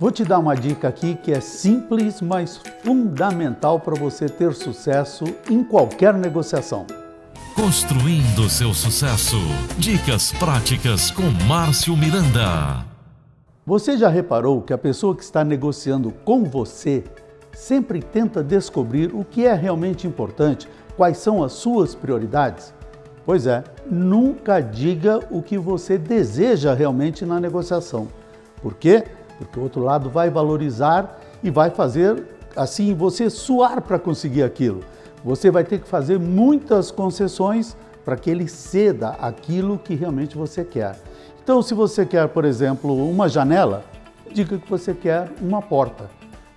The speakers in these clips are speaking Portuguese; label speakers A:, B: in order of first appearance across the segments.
A: Vou te dar uma dica aqui que é simples, mas fundamental para você ter sucesso em qualquer negociação.
B: Construindo seu sucesso. Dicas práticas com Márcio Miranda.
A: Você já reparou que a pessoa que está negociando com você sempre tenta descobrir o que é realmente importante, quais são as suas prioridades? Pois é, nunca diga o que você deseja realmente na negociação. Por quê? Porque o outro lado vai valorizar e vai fazer assim você suar para conseguir aquilo. Você vai ter que fazer muitas concessões para que ele ceda aquilo que realmente você quer. Então, se você quer, por exemplo, uma janela, diga que você quer uma porta.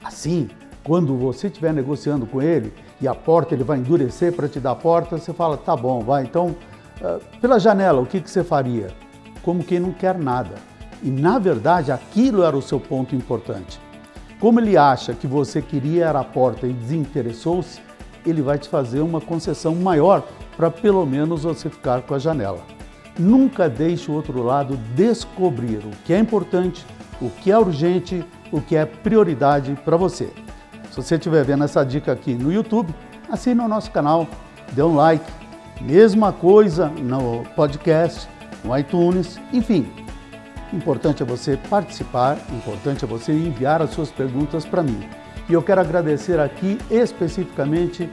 A: Assim, quando você estiver negociando com ele e a porta ele vai endurecer para te dar a porta, você fala, tá bom, vai. Então, ah, pela janela, o que, que você faria? Como quem não quer nada. E, na verdade, aquilo era o seu ponto importante. Como ele acha que você queria era a porta e desinteressou-se, ele vai te fazer uma concessão maior para pelo menos você ficar com a janela. Nunca deixe o outro lado descobrir o que é importante, o que é urgente, o que é prioridade para você. Se você estiver vendo essa dica aqui no YouTube, assine o nosso canal, dê um like. Mesma coisa no podcast, no iTunes, enfim. Importante é você participar, importante é você enviar as suas perguntas para mim. E eu quero agradecer aqui especificamente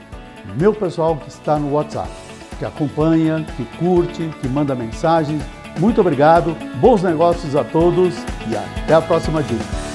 A: meu pessoal que está no WhatsApp, que acompanha, que curte, que manda mensagens. Muito obrigado, bons negócios a todos e até a próxima dica.